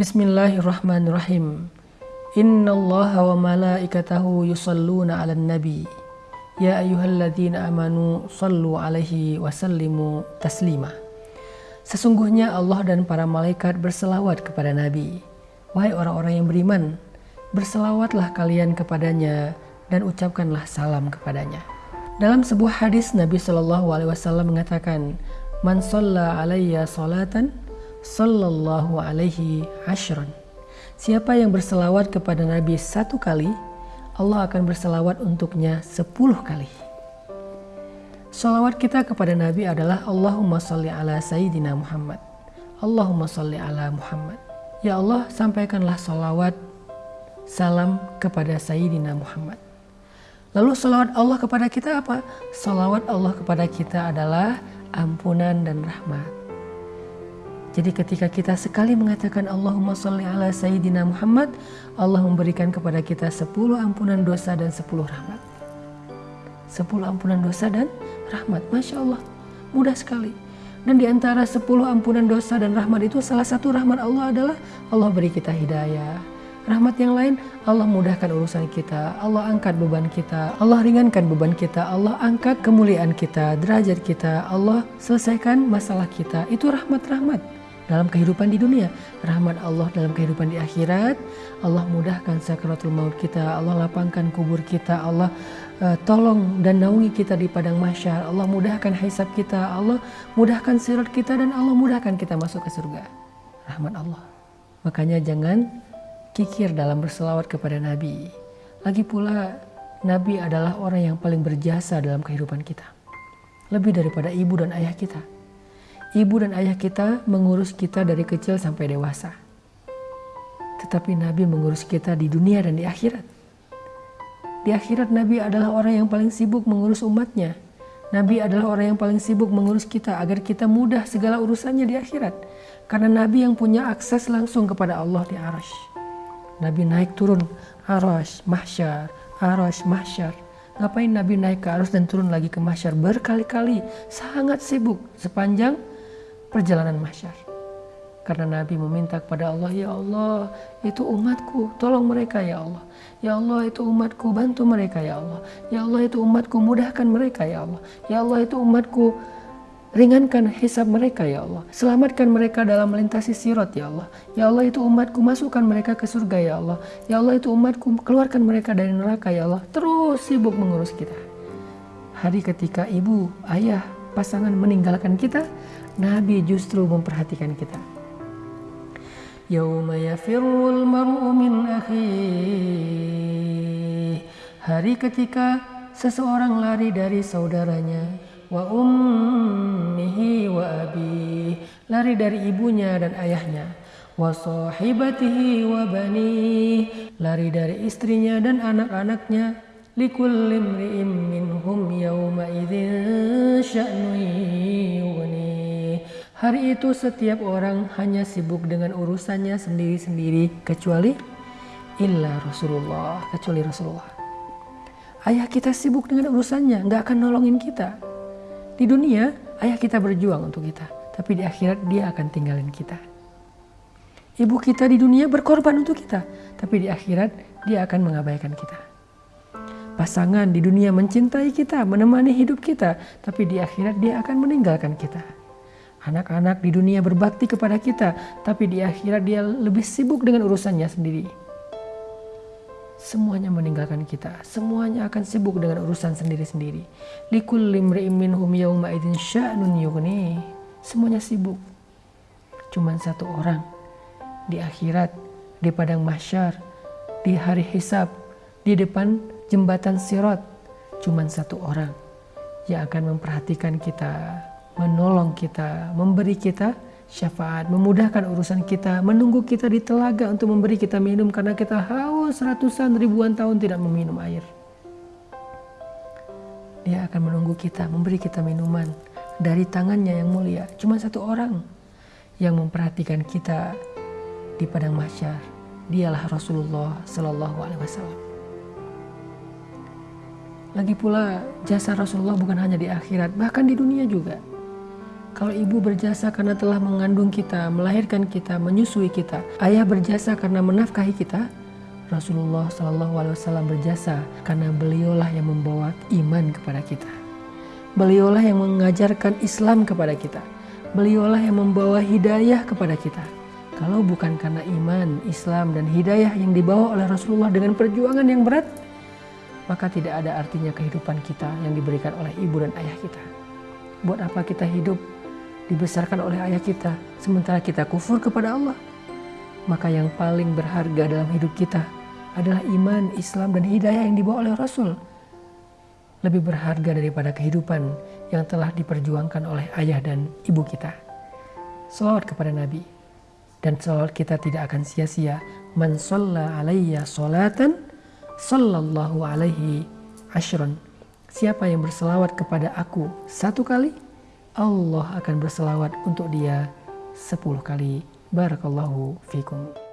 Bismillahirrahmanirrahim. Inna Allah wa malaikatahu yusalluna ala nabi. Ya ayyuhalladzina amanu sallu alaihi wa sallimu taslima. Sesungguhnya Allah dan para malaikat berselawat kepada Nabi. Wahai orang-orang yang beriman, berselawatlah kalian kepadanya dan ucapkanlah salam kepadanya. Dalam sebuah hadis Nabi Shallallahu Alaihi Wasallam mengatakan, "Man alayya salatan, sallallahu alaihi ashran." Siapa yang berselawat kepada Nabi satu kali, Allah akan berselawat untuknya sepuluh kali. Salawat kita kepada Nabi adalah Allahumma salli ala Sayyidina Muhammad. Allahumma salli ala Muhammad. Ya Allah, sampaikanlah salawat, salam kepada Sayyidina Muhammad. Lalu salawat Allah kepada kita apa? Salawat Allah kepada kita adalah ampunan dan rahmat. Jadi ketika kita sekali mengatakan Allahumma salli ala Sayyidina Muhammad, Allah memberikan kepada kita 10 ampunan dosa dan 10 rahmat. 10 ampunan dosa dan rahmat. Masya Allah, mudah sekali. Dan di antara 10 ampunan dosa dan rahmat itu salah satu rahmat Allah adalah Allah beri kita hidayah. Rahmat yang lain, Allah mudahkan urusan kita, Allah angkat beban kita, Allah ringankan beban kita, Allah angkat kemuliaan kita, derajat kita, Allah selesaikan masalah kita. Itu rahmat-rahmat dalam kehidupan di dunia, rahmat Allah dalam kehidupan di akhirat, Allah mudahkan sakaratul maut kita, Allah lapangkan kubur kita, Allah uh, tolong dan naungi kita di padang mahsyar, Allah mudahkan hisab kita, Allah mudahkan sirat kita dan Allah mudahkan kita masuk ke surga. Rahmat Allah. Makanya jangan kikir dalam berselawat kepada Nabi. Lagi pula Nabi adalah orang yang paling berjasa dalam kehidupan kita. Lebih daripada ibu dan ayah kita ibu dan ayah kita mengurus kita dari kecil sampai dewasa. Tetapi Nabi mengurus kita di dunia dan di akhirat. Di akhirat Nabi adalah orang yang paling sibuk mengurus umatnya. Nabi adalah orang yang paling sibuk mengurus kita agar kita mudah segala urusannya di akhirat. Karena Nabi yang punya akses langsung kepada Allah di arash. Nabi naik turun arash, mahsyar, arash, mahsyar. Ngapain Nabi naik ke arus dan turun lagi ke mahsyar berkali-kali. Sangat sibuk sepanjang perjalanan mahsyar. Karena Nabi meminta kepada Allah, Ya Allah, itu umatku, tolong mereka ya Allah. Ya Allah, itu umatku, bantu mereka ya Allah. Ya Allah, itu umatku, mudahkan mereka ya Allah. Ya Allah, itu umatku, ringankan hisab mereka ya Allah. Selamatkan mereka dalam melintasi sirat ya Allah. Ya Allah, itu umatku, masukkan mereka ke surga ya Allah. Ya Allah, itu umatku, keluarkan mereka dari neraka ya Allah. Terus sibuk mengurus kita. Hari ketika ibu, ayah, pasangan meninggalkan kita, Nabi justru memperhatikan kita. Yauma yafirul mar'u min Hari ketika seseorang lari dari saudaranya wa ummihi wa abi. Lari dari ibunya dan ayahnya wa sahibatihi wa bani. Lari dari istrinya dan anak-anaknya likulli imri'in minhum yawma idzin sya'nu Hari itu setiap orang hanya sibuk dengan urusannya sendiri-sendiri kecuali illa Rasulullah, kecuali Rasulullah. Ayah kita sibuk dengan urusannya, nggak akan nolongin kita. Di dunia, ayah kita berjuang untuk kita, tapi di akhirat dia akan tinggalin kita. Ibu kita di dunia berkorban untuk kita, tapi di akhirat dia akan mengabaikan kita. Pasangan di dunia mencintai kita, menemani hidup kita, tapi di akhirat dia akan meninggalkan kita. Anak-anak di dunia berbakti kepada kita, tapi di akhirat dia lebih sibuk dengan urusannya sendiri. Semuanya meninggalkan kita, semuanya akan sibuk dengan urusan sendiri-sendiri. Imri'in minhum sya'nun yughni. Semuanya sibuk. Cuman satu orang di akhirat, di padang mahsyar, di hari hisab, di depan jembatan sirat, cuman satu orang yang akan memperhatikan kita, menolong kita, memberi kita syafaat, memudahkan urusan kita, menunggu kita di telaga untuk memberi kita minum karena kita haus ratusan ribuan tahun tidak meminum air. Dia akan menunggu kita, memberi kita minuman dari tangannya yang mulia. Cuma satu orang yang memperhatikan kita di padang mahsyar. Dialah Rasulullah Sallallahu Alaihi Wasallam. Lagi pula jasa Rasulullah bukan hanya di akhirat, bahkan di dunia juga. Kalau ibu berjasa karena telah mengandung kita, melahirkan kita, menyusui kita. Ayah berjasa karena menafkahi kita. Rasulullah Shallallahu Alaihi Wasallam berjasa karena beliaulah yang membawa iman kepada kita. Beliaulah yang mengajarkan Islam kepada kita. Beliaulah yang membawa hidayah kepada kita. Kalau bukan karena iman, Islam, dan hidayah yang dibawa oleh Rasulullah dengan perjuangan yang berat, maka tidak ada artinya kehidupan kita yang diberikan oleh ibu dan ayah kita. Buat apa kita hidup dibesarkan oleh ayah kita sementara kita kufur kepada Allah? Maka yang paling berharga dalam hidup kita adalah iman, Islam, dan hidayah yang dibawa oleh Rasul lebih berharga daripada kehidupan yang telah diperjuangkan oleh ayah dan ibu kita. Salawat kepada Nabi. Dan salawat kita tidak akan sia-sia. Man salla alaiya salatan sallallahu alaihi ashron. Siapa yang berselawat kepada aku satu kali, Allah akan berselawat untuk dia sepuluh kali. Barakallahu fikum.